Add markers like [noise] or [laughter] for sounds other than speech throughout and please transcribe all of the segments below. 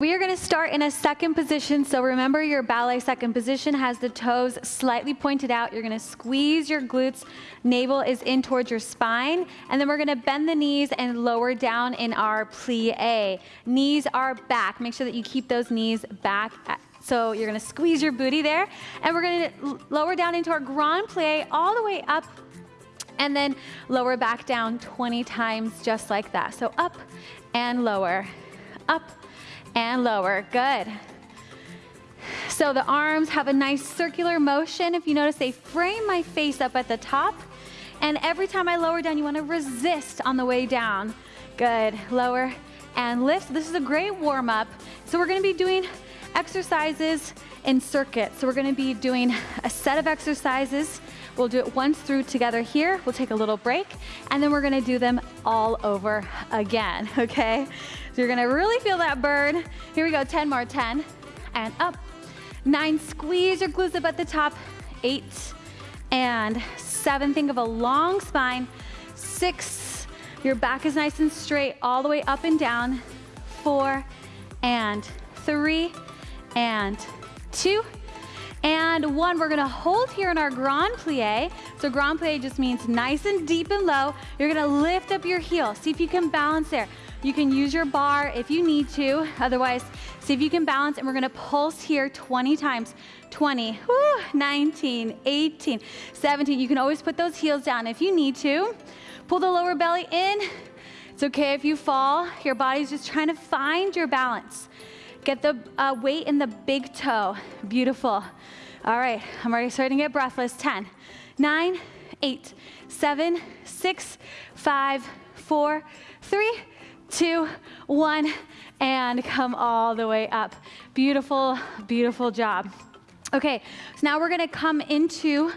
We are going to start in a second position. So remember your ballet second position has the toes slightly pointed out. You're going to squeeze your glutes. Navel is in towards your spine. And then we're going to bend the knees and lower down in our plie. Knees are back. Make sure that you keep those knees back. So you're going to squeeze your booty there. And we're going to lower down into our grand plie all the way up and then lower back down 20 times just like that. So up and lower, up and lower. Good. So the arms have a nice circular motion. If you notice, they frame my face up at the top. And every time I lower down, you want to resist on the way down. Good. Lower and lift. This is a great warm up. So we're going to be doing exercises in circuits. So we're going to be doing a set of exercises. We'll do it once through together here. We'll take a little break and then we're to do them all over again. [laughs] Okay. So you're gonna really feel that burn. Here we go, 10 more, 10, and up. Nine, squeeze your glutes up at the top. Eight, and seven, think of a long spine. Six, your back is nice and straight all the way up and down. Four, and three, and two, and one. We're gonna hold here in our grand plie. So grand plie just means nice and deep and low. You're gonna lift up your heel. See if you can balance there. You can use your bar if you need to. Otherwise, see if you can balance. And we're gonna pulse here 20 times. 20, whew, 19, 18, 17. You can always put those heels down if you need to. Pull the lower belly in. It's okay if you fall. Your body's just trying to find your balance. Get the uh, weight in the big toe. Beautiful. All right, I'm already starting to get breathless. 10, 9, 8, 7, 6, 5, 4, 3, two, one, and come all the way up. Beautiful, beautiful job. Okay, so now we're gonna come into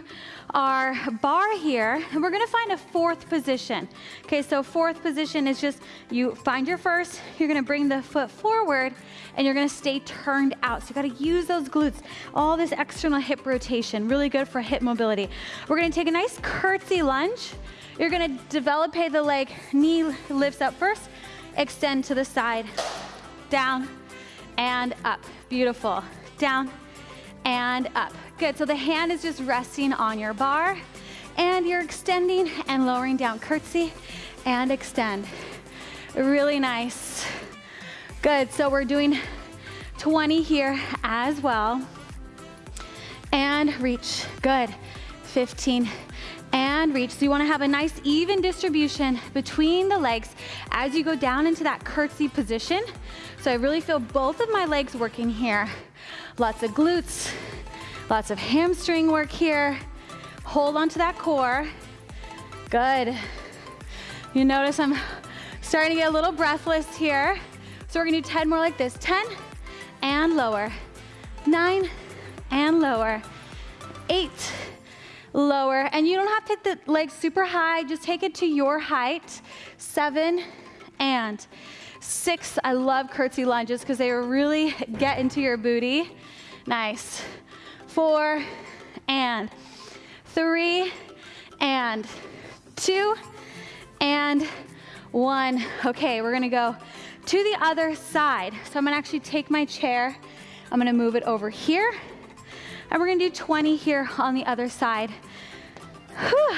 our bar here, and we're gonna find a fourth position. Okay, so fourth position is just you find your first, you're gonna bring the foot forward, and you're gonna stay turned out. So you gotta use those glutes, all this external hip rotation, really good for hip mobility. We're gonna take a nice curtsy lunge. You're gonna develop the leg, knee lifts up first, extend to the side, down and up. Beautiful. Down and up. Good, so the hand is just resting on your bar and you're extending and lowering down. Curtsy and extend. Really nice. Good, so we're doing 20 here as well. And reach, good. 15 and reach. So you wanna have a nice even distribution between the legs as you go down into that curtsy position. So I really feel both of my legs working here. Lots of glutes, lots of hamstring work here. Hold onto that core. Good. You notice I'm starting to get a little breathless here. So we're gonna do 10 more like this. 10 and lower. Nine and lower. Eight lower. And you don't have to take the legs super high, just take it to your height. Seven and six. I love curtsy lunges because they really get into your booty. Nice. Four and three and two and one. Okay, we're gonna go to the other side. So I'm gonna actually take my chair, I'm gonna move it over here, and we're gonna do 20 here on the other side. Whew.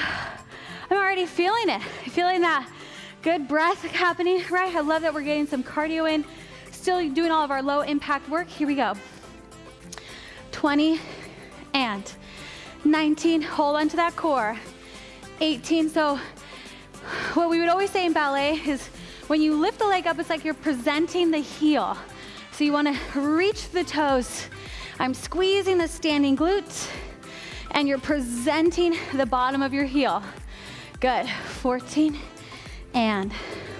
I'm already feeling it. Feeling that good breath happening, right? I love that we're getting some cardio in. Still doing all of our low impact work. Here we go. 20 and 19. Hold on to that core. 18. So what we would always say in ballet is when you lift the leg up, it's like you're presenting the heel. So you wanna reach the toes I'm squeezing the standing glutes and you're presenting the bottom of your heel. Good, 14 and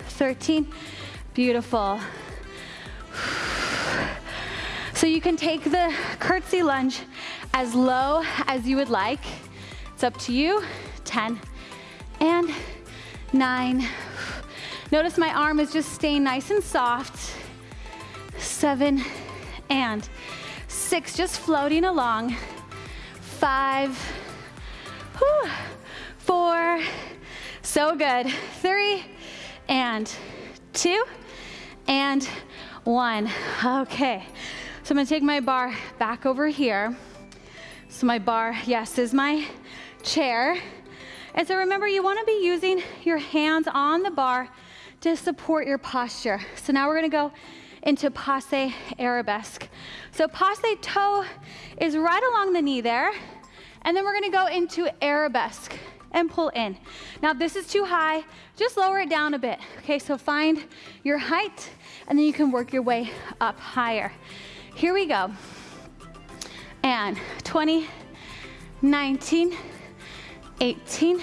13, beautiful. So you can take the curtsy lunge as low as you would like. It's up to you, 10 and nine. Notice my arm is just staying nice and soft. Seven and Six, just floating along. Five, whew, four, so good. Three, and two, and one. Okay, so I'm gonna take my bar back over here. So my bar, yes, is my chair. And so remember, you wanna be using your hands on the bar to support your posture. So now we're gonna go into passe arabesque. So passe toe is right along the knee there. And then we're gonna go into arabesque and pull in. Now this is too high, just lower it down a bit. Okay, so find your height and then you can work your way up higher. Here we go. And 20, 19, 18,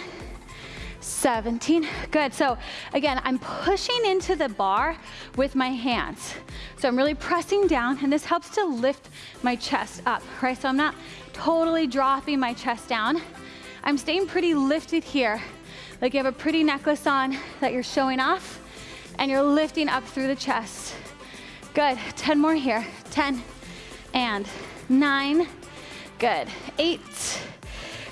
17. Good. So again, I'm pushing into the bar with my hands. So I'm really pressing down and this helps to lift my chest up, right? So I'm not totally dropping my chest down. I'm staying pretty lifted here. Like you have a pretty necklace on that you're showing off and you're lifting up through the chest. Good, 10 more here. 10 and nine, good. Eight,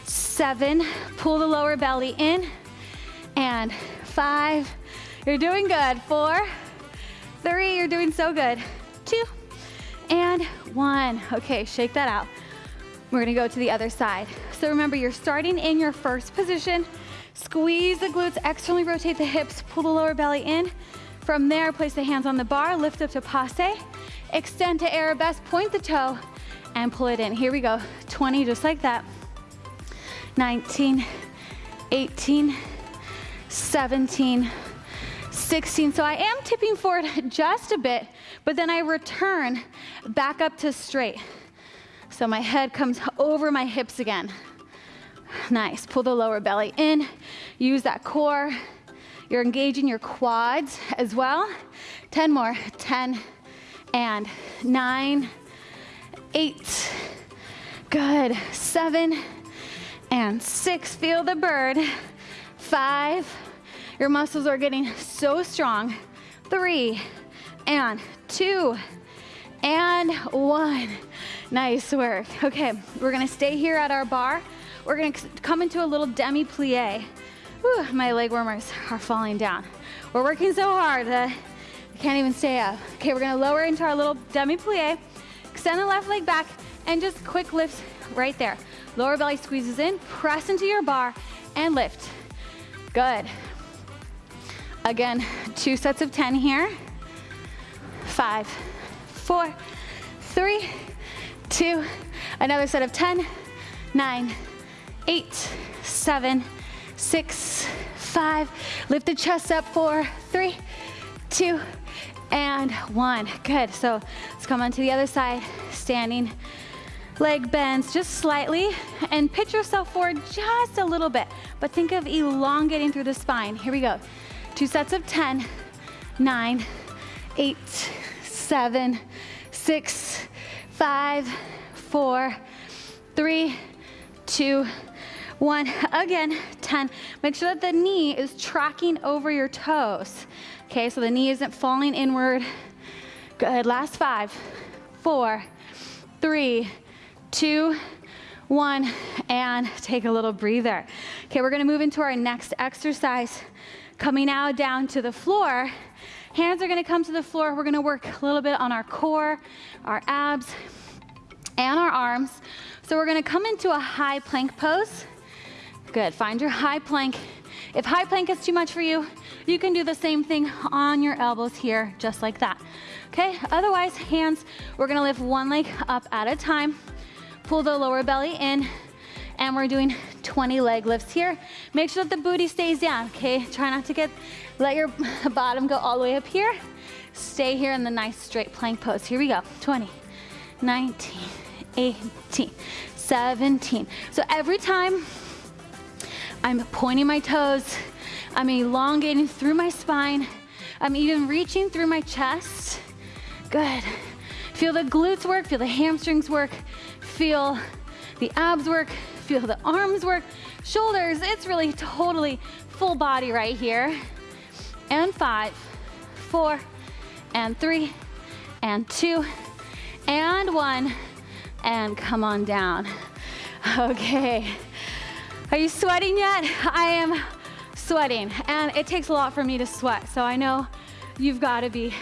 seven, pull the lower belly in, and five, you're doing good. Four, three, you're doing so good. Two, and one. Okay, shake that out. We're gonna go to the other side. So remember, you're starting in your first position. Squeeze the glutes, externally rotate the hips, pull the lower belly in. From there, place the hands on the bar, lift up to passe, extend to arabesque, point the toe, and pull it in. Here we go, 20, just like that. 19, 18, 17, 16. So I am tipping forward [laughs] just a bit, but then I return back up to straight. So my head comes over my hips again. Nice, pull the lower belly in, use that core. You're engaging your quads as well. 10 more, 10 and nine, eight, good, seven and six, feel the bird, five, your muscles are getting so strong, three and two and one. Nice work. Okay, we're gonna stay here at our bar. We're gonna come into a little demi-plie. my leg warmers are falling down. We're working so hard that I can't even stay up. Okay, we're gonna lower into our little demi-plie, extend the left leg back, and just quick lifts right there. Lower belly squeezes in, press into your bar, and lift. Good. Again, two sets of 10 here. Five, four, three, two, another set of 10, nine, eight, seven, six, five. Lift the chest up, four, three, two, and one. Good, so let's come on to the other side, standing leg bends just slightly and pitch yourself forward just a little bit, but think of elongating through the spine. Here we go. Two sets of 10, nine, eight, seven, six, five, four, three, two, one. Again, 10. Make sure that the knee is tracking over your toes. Okay, so the knee isn't falling inward. Good, last five, four, three, two, one, and take a little breather. Okay, we're gonna move into our next exercise. Coming now down to the floor. Hands are gonna come to the floor. We're gonna work a little bit on our core, our abs, and our arms. So we're gonna come into a high plank pose. Good, find your high plank. If high plank is too much for you, you can do the same thing on your elbows here, just like that. Okay, otherwise, hands, we're gonna lift one leg up at a time. Pull the lower belly in, and we're doing 20 leg lifts here. Make sure that the booty stays down, okay? Try not to get, let your [laughs] bottom go all the way up here. Stay here in the nice straight plank pose. Here we go, 20, 19, 18, 17. So every time I'm pointing my toes, I'm elongating through my spine, I'm even reaching through my chest. Good. Feel the glutes work, feel the hamstrings work, feel the abs work, feel the arms work, shoulders, it's really totally full body right here. And five, four, and three, and two, and one, and come on down. Okay, are you sweating yet? I am sweating, and it takes a lot for me to sweat, so I know you've gotta be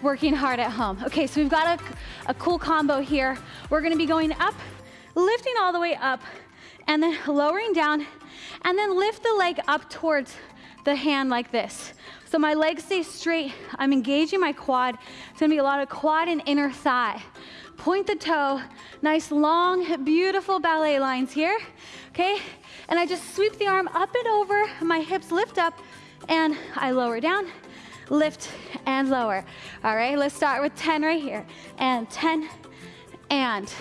working hard at home. Okay, so we've got a, a cool combo here. We're gonna be going up, lifting all the way up, and then lowering down, and then lift the leg up towards the hand like this. So my legs stay straight. I'm engaging my quad. It's gonna be a lot of quad and inner thigh. Point the toe, nice long, beautiful ballet lines here, okay? And I just sweep the arm up and over, my hips lift up, and I lower down, lift and lower. All right, let's start with 10 right here. And 10, and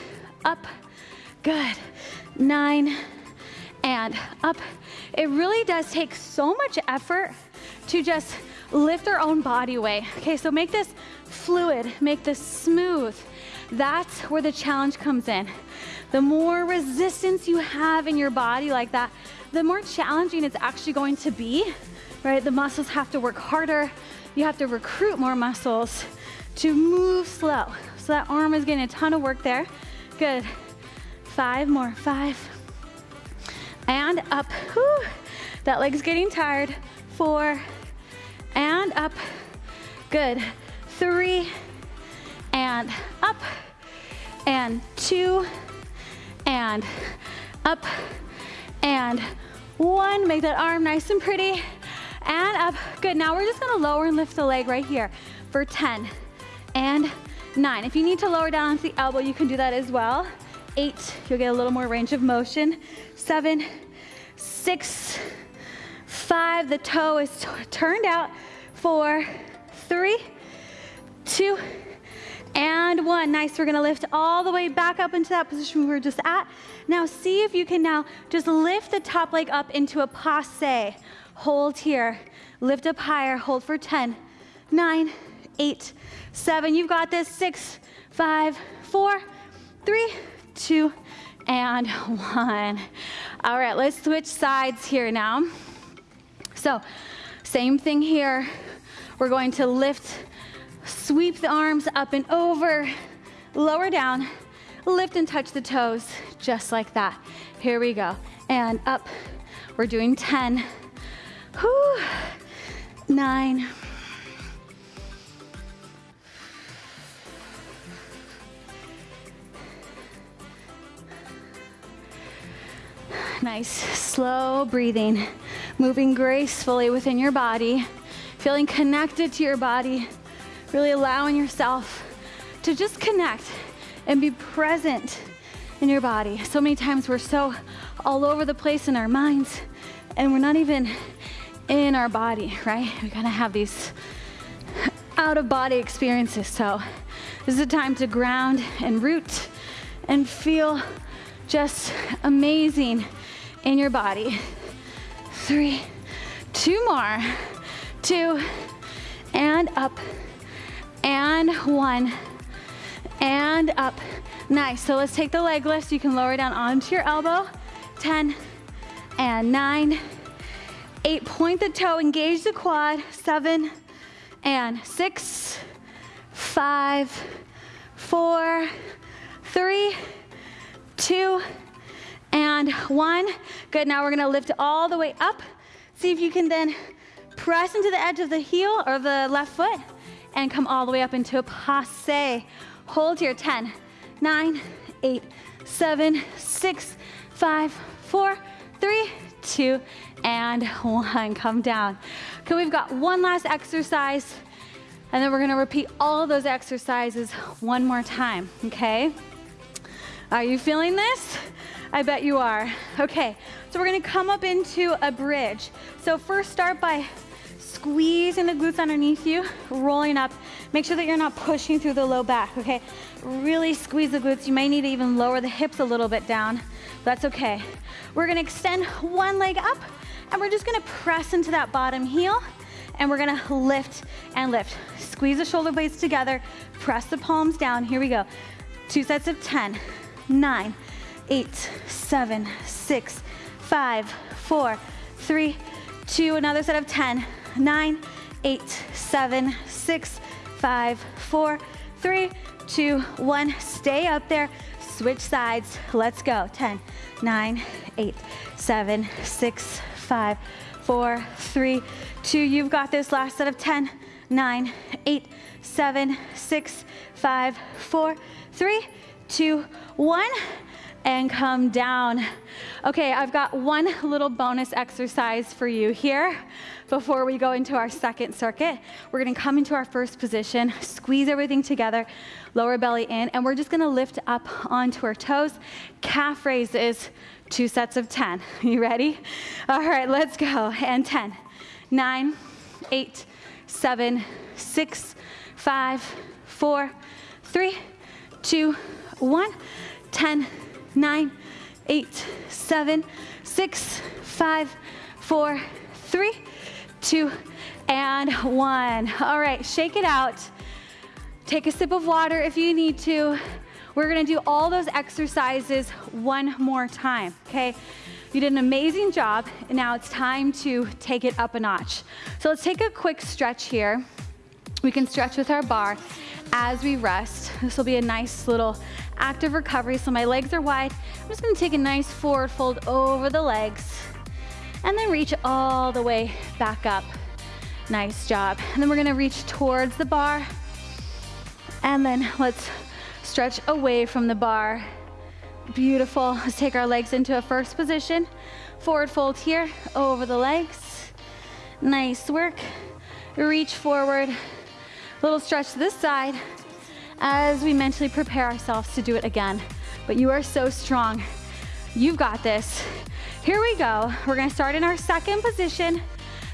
up, good. Nine, and up. It really does take so much effort to just lift our own body weight. Okay, so make this fluid, make this smooth. That's where the challenge comes in. The more resistance you have in your body like that, the more challenging it's actually going to be, right? The muscles have to work harder. You have to recruit more muscles to move slow. So that arm is getting a ton of work there. Good. Five more, five. And up. Whew. That leg's getting tired. Four, and up. Good. Three, and up, and two, and up, and one. Make that arm nice and pretty, and up. Good, now we're just gonna lower and lift the leg right here for 10, and nine. If you need to lower down onto the elbow, you can do that as well. Eight, you'll get a little more range of motion. Seven, six, five, the toe is turned out. Four, three, two, and one. Nice, we're gonna lift all the way back up into that position we were just at. Now see if you can now just lift the top leg up into a passe. Hold here, lift up higher, hold for 10, nine, eight, seven. You've got this, six, five, four, three, two, and one. All right, let's switch sides here now. So, same thing here. We're going to lift, sweep the arms up and over, lower down, lift and touch the toes, just like that. Here we go. And up. We're doing 10. Whew. Nine. Nice, slow breathing, moving gracefully within your body feeling connected to your body, really allowing yourself to just connect and be present in your body. So many times we're so all over the place in our minds and we're not even in our body, right? We kind of have these out of body experiences. So this is a time to ground and root and feel just amazing in your body. Three, two more two, and up, and one, and up. Nice, so let's take the leg lift. You can lower down onto your elbow. 10, and nine, eight, point the toe, engage the quad. Seven, and six, five, four, three, two, and one. Good, now we're gonna lift all the way up. See if you can then Press into the edge of the heel or the left foot and come all the way up into a passe. Hold here, 10, 9, 8, 7, 6, 5, 4, 3, 2, and 1. [laughs] Come down. Okay, we've got one last exercise and then we're gonna repeat all those exercises one more time, okay? Are you feeling this? I bet you are. Okay, so we're gonna come up into a bridge. So first start by squeezing the glutes underneath you, rolling up. Make sure that you're not pushing through the low back, okay? Really squeeze the glutes. You may need to even lower the hips a little bit down. That's okay. We're gonna extend one leg up and we're just gonna press into that bottom heel and we're gonna lift and lift. Squeeze the shoulder blades together, press the palms down. Here we go. Two sets of 10, nine, eight, seven, six, five, four, three, two, another set of 10, nine, eight, seven, six, five, four, three, two, one. Stay up there. Switch sides. Let's go. 10, 9, 8, 7, 6, 5, 4, 3, 2. You've got this last set of 10, nine, eight, seven, six, five, four, three, two, one and come down. Okay, I've got one little bonus exercise for you here before we go into our second circuit. We're gonna come into our first position, squeeze everything together, lower belly in, and we're just gonna lift up onto our toes. Calf raises, two sets of 10. [laughs] You ready? All right, let's go. And 10, 9, 8, 7, 6, 5, 4, 3, 2, 1, 10, nine, eight, seven, six, five, four, three, two, and one. All right, shake it out. Take a sip of water if you need to. We're gonna do all those exercises one more time, okay? You did an amazing job, and now it's time to take it up a notch. So let's take a quick stretch here. We can stretch with our bar as we rest. This will be a nice little active recovery. So my legs are wide. I'm just gonna take a nice forward fold over the legs and then reach all the way back up. Nice job. And then we're gonna reach towards the bar and then let's stretch away from the bar. Beautiful. Let's take our legs into a first position. Forward fold here, over the legs. Nice work. Reach forward. Little stretch to this side as we mentally prepare ourselves to do it again. But you are so strong. You've got this. Here we go. We're gonna start in our second position.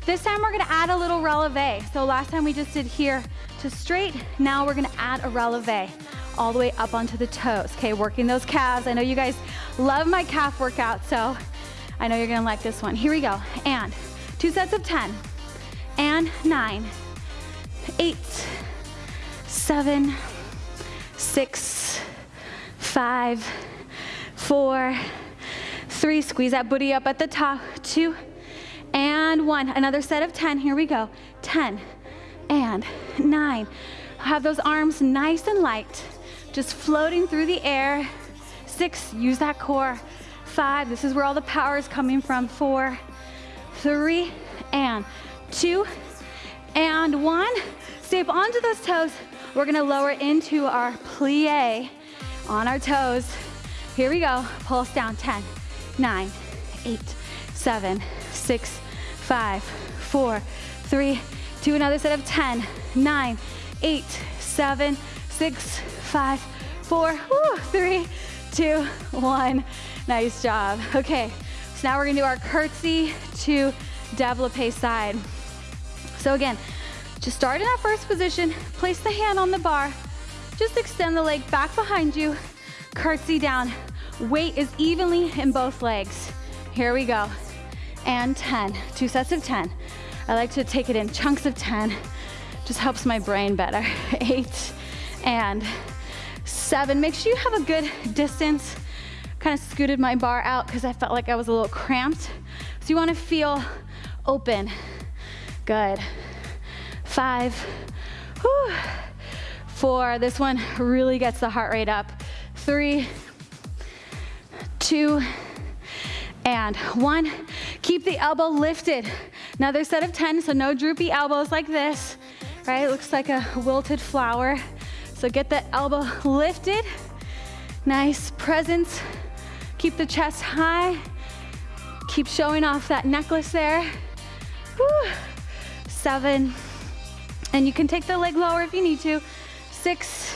This time we're gonna add a little releve. So last time we just did here to straight. Now we're gonna add a releve all the way up onto the toes. Okay, working those calves. I know you guys love my calf workout, so I know you're gonna like this one. Here we go. And two sets of 10, and nine, eight, seven, six, five, four, three. Squeeze that booty up at the top. Two, and one. Another set of 10. Here we go. 10 and nine. Have those arms nice and light, just floating through the air. Six, use that core. Five, this is where all the power is coming from. Four, three, and two, and one. Stay up onto those toes. We're gonna lower into our plie on our toes. Here we go. Pulse down. 10, 9, 8, 7, 6, 5, 4, 3, 2. Another set of 10, 9, 8, 7, 6, 5, 4, whoo, 3, 2, 1. Nice job. Okay, so now we're gonna do our curtsy to develope side. So again, just start in that first position, place the hand on the bar, just extend the leg back behind you, curtsy down. Weight is evenly in both legs. Here we go. And 10, two sets of 10. I like to take it in chunks of 10, just helps my brain better. [laughs] Eight and seven. Make sure you have a good distance. Kind of scooted my bar out because I felt like I was a little cramped. So you wanna feel open. Good five, whew, four. This one really gets the heart rate up. Three, two, and one. Keep the elbow lifted. Another set of 10, so no droopy elbows like this, right? It looks like a wilted flower. So get the elbow lifted. Nice presence. Keep the chest high. Keep showing off that necklace there. Whew. Seven, and you can take the leg lower if you need to. Six,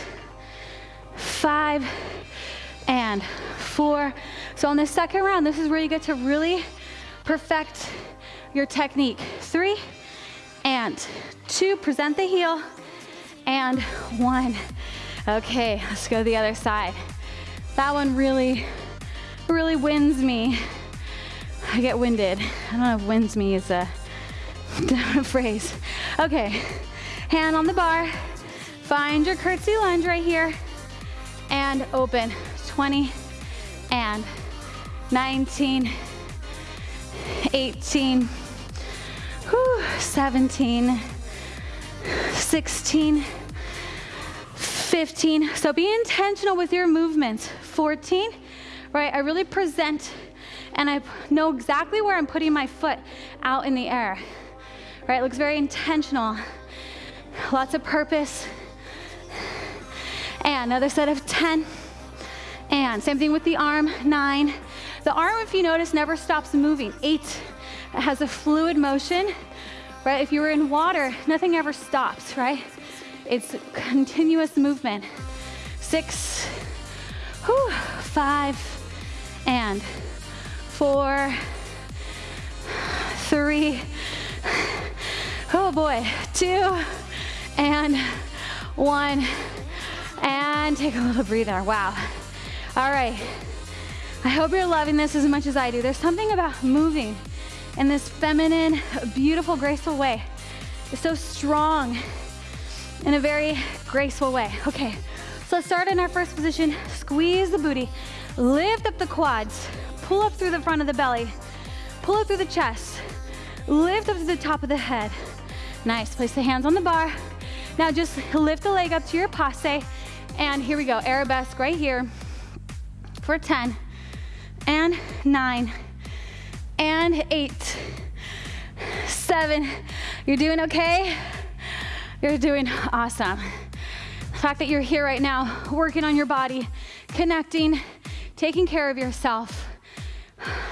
five, and four. So on the second round, this is where you get to really perfect your technique. Three, and two, present the heel, and one. Okay, let's go the other side. That one really, really wins me. I get winded. I don't know if wins me is a, [laughs] a phrase. Okay, hand on the bar. Find your curtsy lunge right here and open. 20 and 19, 18, whew, 17, 16, 15. So be intentional with your movements. 14, right? I really present and I know exactly where I'm putting my foot out in the air, right? It looks very intentional. Lots of purpose. And another set of 10. And same thing with the arm, nine. The arm, if you notice, never stops moving. Eight, it has a fluid motion, right? If you were in water, nothing ever stops, right? It's continuous movement. Six, whew, five, and four, three, oh boy, two, and one, and take a little breather. Wow. All right. I hope you're loving this as much as I do. There's something about moving in this feminine, beautiful, graceful way. It's so strong in a very graceful way. Okay, so let's start in our first position. Squeeze the booty, lift up the quads, pull up through the front of the belly, pull up through the chest, lift up to the top of the head. Nice, place the hands on the bar. Now just lift the leg up to your passe, and here we go, arabesque right here for 10, and nine, and eight, seven. You're doing okay? You're doing awesome. The fact that you're here right now, working on your body, connecting, taking care of yourself,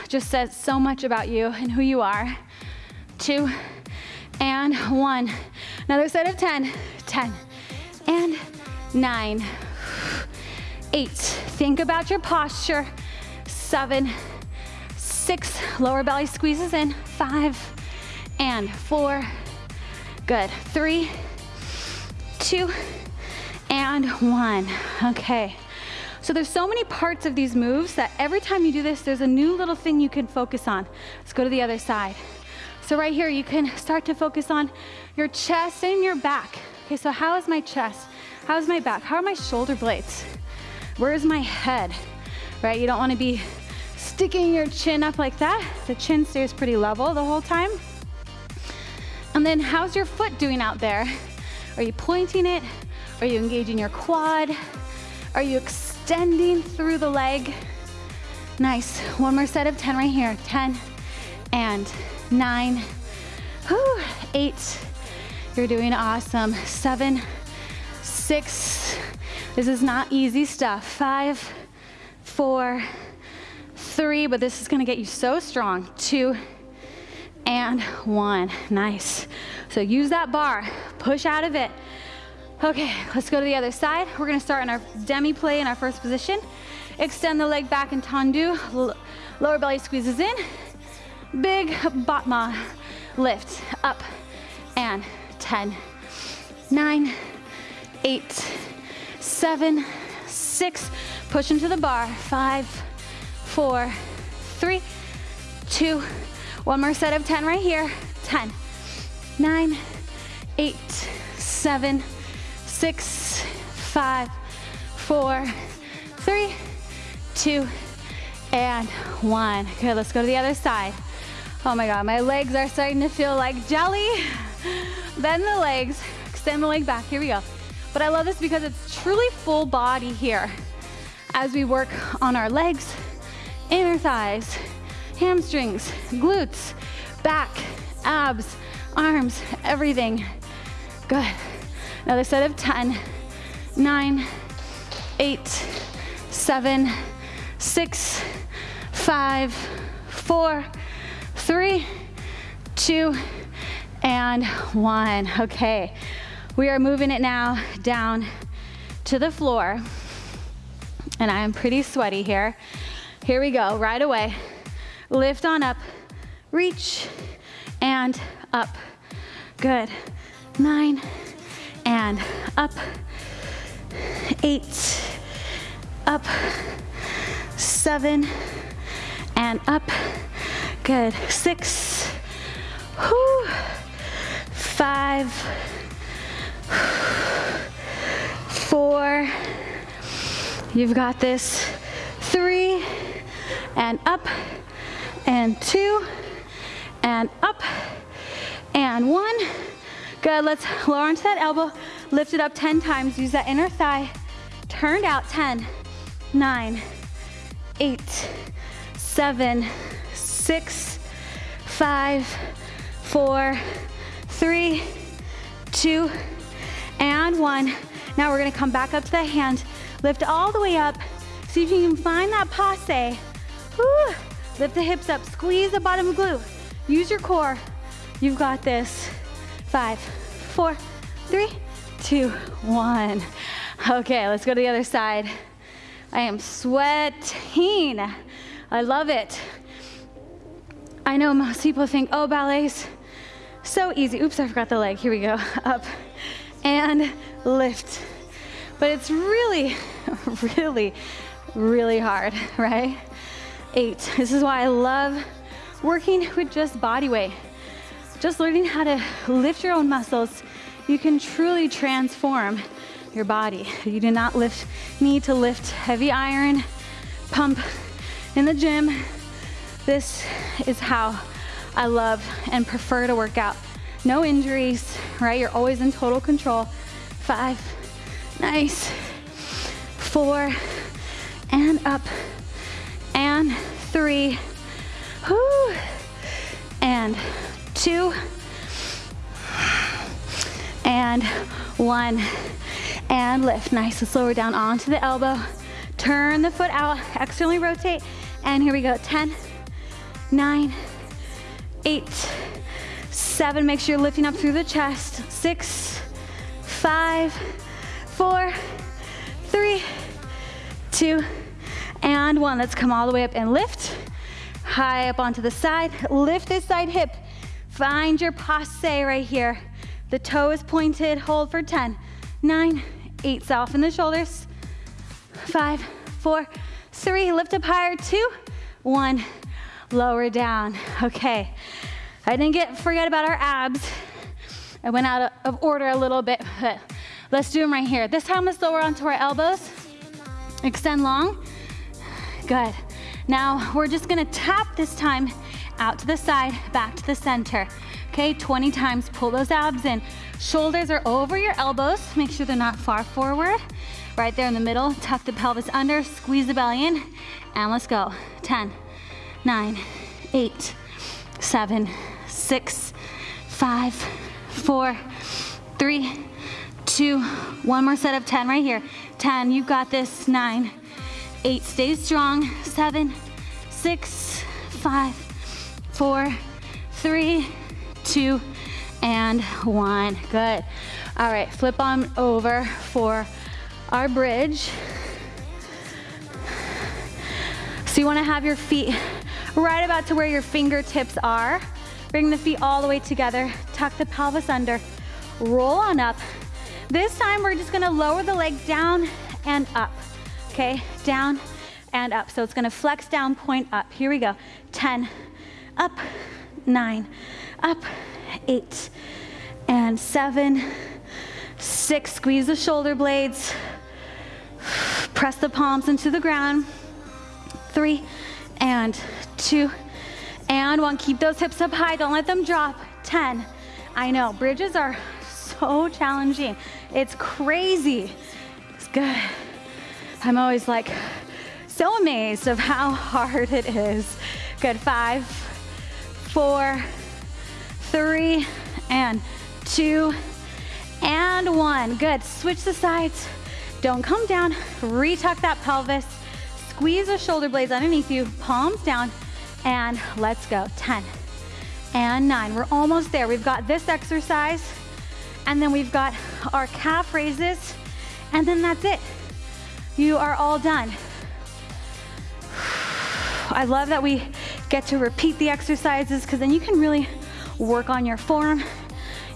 just says so much about you and who you are. Two, and one. Another set of 10, 10, and nine, eight. Think about your posture. Seven, six, lower belly squeezes in, five, and four, good, three, two, and one. Okay. So there's so many parts of these moves that every time you do this, there's a new little thing you can focus on. Let's go to the other side. So right here, you can start to focus on your chest and your back. Okay, so how is my chest? How's my back? How are my shoulder blades? Where's my head? Right, you don't wanna be sticking your chin up like that. The chin stays pretty level the whole time. And then how's your foot doing out there? Are you pointing it? Are you engaging your quad? Are you extending through the leg? Nice. One more set of 10 right here. 10 and nine, whew, eight. You're doing awesome. Seven, six. This is not easy stuff. Five, four, three, but this is gonna get you so strong. Two, and one. Nice. So use that bar, push out of it. Okay, let's go to the other side. We're gonna start in our demi plie in our first position. Extend the leg back in tendu. Lower belly squeezes in. Big battement lift up and 10, 9, 8, 7, 6. Push into the bar. 5, four, three, two, one more set of 10 right here. 10, nine, eight, seven, six, five, four, three, two, and one. Good, let's go to the other side. Oh my God, my legs are starting to feel like jelly. Bend the legs, extend the leg back, here we go. But I love this because it's truly full body here as we work on our legs, inner thighs, hamstrings, glutes, back, abs, arms, everything. Good. Another set of 10, 9, 8, 7, 6, 5, 4, 3, 2, and 1. Okay, we are moving it now down to the floor. And I am pretty sweaty here. Here we go, right away. Lift on up, reach, and up. Good. Nine, and up. Eight, up. Seven, and up. Good. Six, whew. Five, four, you've got this. Three, and up, and two, and up, and one. Good, let's lower onto that elbow, lift it up 10 times, use that inner thigh, turned out 10, nine, eight, seven, six, five, four, three, two, and one. Now we're gonna come back up to the hand, lift all the way up. See if you can find that passe. Lift the hips up, squeeze the bottom of glute. Use your core. You've got this. Five, four, three, two, one. Okay, let's go to the other side. I am sweating. I love it. I know most people think, oh, ballet's so easy. Oops, I forgot the leg. Here we go. [laughs] Up and lift. But it's really, [laughs] really, really hard, [laughs] right? Eight. This is why I love working with just body weight. Just learning how to lift your own muscles, you can truly transform your body. You do not lift, need to lift heavy iron, pump in the gym. This is how I love and prefer to work out. No injuries, right? You're always in total control. Five, nice. Four, and up, and three, whoo, and two, and one, and lift. Nice, let's lower down onto the elbow. Turn the foot out, externally rotate, and here we go, 10, nine, eight, seven, make sure you're lifting up through the chest, six, five, four, three, two, and one. Let's come all the way up and lift. High up onto the side, lift this side hip. Find your passe right here. The toe is pointed, hold for 10, nine, eight, soften the shoulders. Five, four, three, lift up higher, two, one, lower down. Okay, I didn't get forget about our abs. I went out of order a little bit, but let's do them right here. This time let's lower onto our elbows. Extend long. Good. Now we're just gonna tap this time out to the side, back to the center. Okay, 20 times, pull those abs in. Shoulders are over your elbows. Make sure they're not far forward. Right there in the middle, tuck the pelvis under, squeeze the belly in, and let's go. 10, nine, eight, seven, six, five, four, three, two, one more set of 10 right here. 10, you've got this, nine, eight, stay strong, seven, six, five, four, three, two, and one. Good. All right, flip on over for our bridge. So you wanna have your feet right about to where your fingertips are. Bring the feet all the way together. Tuck the pelvis under. Roll on up. This time we're just gonna lower the leg down and up. Okay, down and up. So it's gonna flex down, point up. Here we go. 10, up, nine, up, eight, and seven, six. Squeeze the shoulder blades. Press the palms into the ground. Three, and two, and one. Keep those hips up high, don't let them drop. 10. I know, bridges are so challenging. It's crazy. It's good. I'm always like so amazed of how hard it is. Good, five, four, three, and two, and one. Good, switch the sides. Don't come down, retuck that pelvis. Squeeze the shoulder blades underneath you, palms down, and let's go. 10 and nine. We're almost there. We've got this exercise, and then we've got our calf raises, and then that's it. You are all done. I love that we get to repeat the exercises because then you can really work on your form.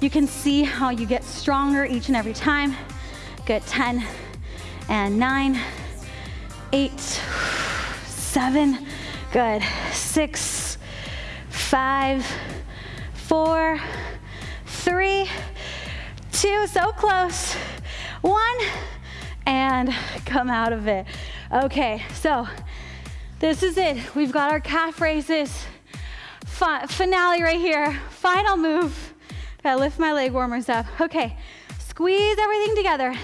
You can see how you get stronger each and every time. Good, 10 and nine, eight, seven, good, six, five, four, three, two, so close, one, and come out of it. Okay, so this is it. We've got our calf raises. finale right here. Final move. Gotta lift my leg warmers up. Okay, squeeze everything together.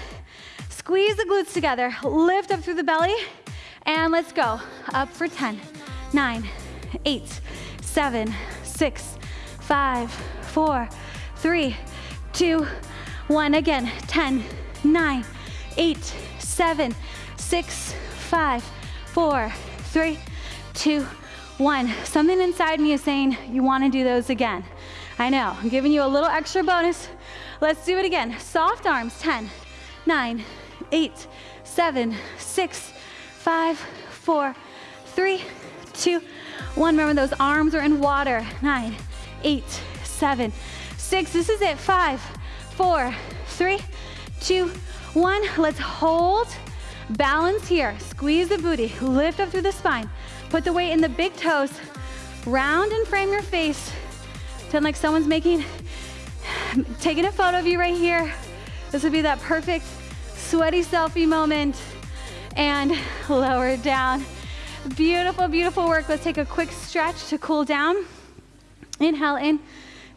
Squeeze the glutes together. Lift up through the belly. And let's go. Up for 10, 9, 8, 7, 6, 5, 4, 3, 2, one. Again, 10, nine, eight, seven, six, five, four, three, two, one. Something inside me is saying you wanna do those again. I know, I'm giving you a little extra bonus. Let's do it again. Soft arms, 10, nine, eight, seven, six, five, four, three, two, one. Remember those arms are in water. Nine, eight, seven, six. This is it. Five, four, three, two, one. Let's hold. Balance here. Squeeze the booty. Lift up through the spine. Put the weight in the big toes. Round and frame your face. Pretend like someone's making, [sighs] taking a photo of you right here. This would be that perfect sweaty selfie moment. And lower down. Beautiful, beautiful work. Let's take a quick stretch to cool down. Inhale in,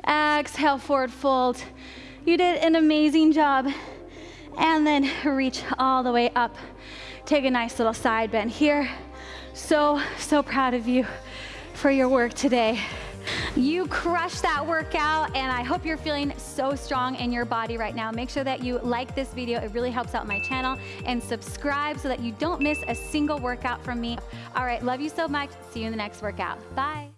exhale, forward fold. You did an amazing job. And then reach all the way up. Take a nice little side bend here. So, so proud of you for your work today. You crushed that workout and I hope you're feeling so strong in your body right now. Make sure that you like this video. It really helps out my channel and subscribe so that you don't miss a single workout from me. All right, love you so much. See you in the next workout. Bye.